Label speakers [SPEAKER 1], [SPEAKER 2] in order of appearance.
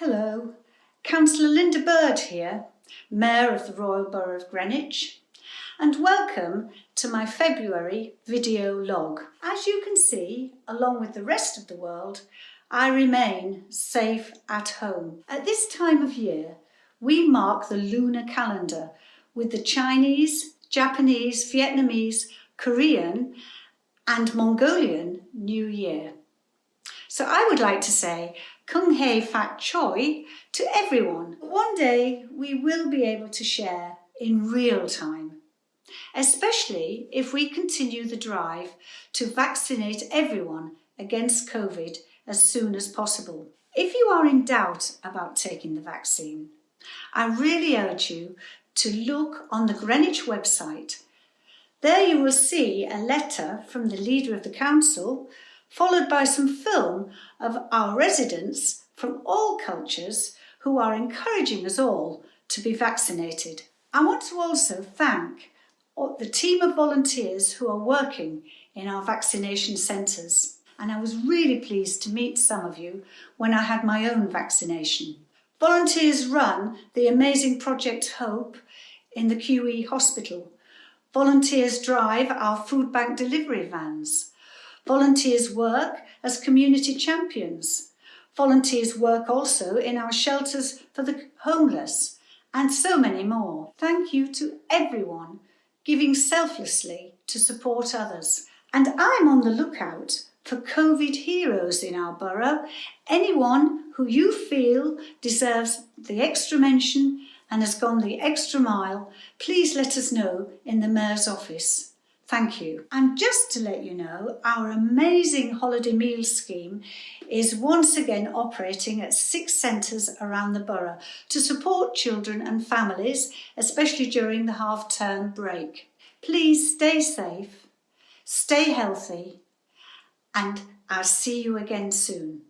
[SPEAKER 1] Hello, Councillor Linda Bird here, Mayor of the Royal Borough of Greenwich, and welcome to my February video log. As you can see, along with the rest of the world, I remain safe at home. At this time of year, we mark the lunar calendar with the Chinese, Japanese, Vietnamese, Korean and Mongolian New Year. So I would like to say Kung Hei Fat Choi to everyone. One day we will be able to share in real time, especially if we continue the drive to vaccinate everyone against COVID as soon as possible. If you are in doubt about taking the vaccine, I really urge you to look on the Greenwich website. There you will see a letter from the leader of the council followed by some film of our residents from all cultures who are encouraging us all to be vaccinated. I want to also thank the team of volunteers who are working in our vaccination centres and I was really pleased to meet some of you when I had my own vaccination. Volunteers run the amazing Project Hope in the QE hospital. Volunteers drive our food bank delivery vans. Volunteers work as community champions. Volunteers work also in our shelters for the homeless and so many more. Thank you to everyone giving selflessly to support others. And I'm on the lookout for COVID heroes in our borough, anyone who you feel deserves the extra mention and has gone the extra mile, please let us know in the Mayor's office. Thank you. And just to let you know, our amazing holiday meal scheme is once again operating at six centres around the borough to support children and families, especially during the half-term break. Please stay safe, stay healthy, and I'll see you again soon.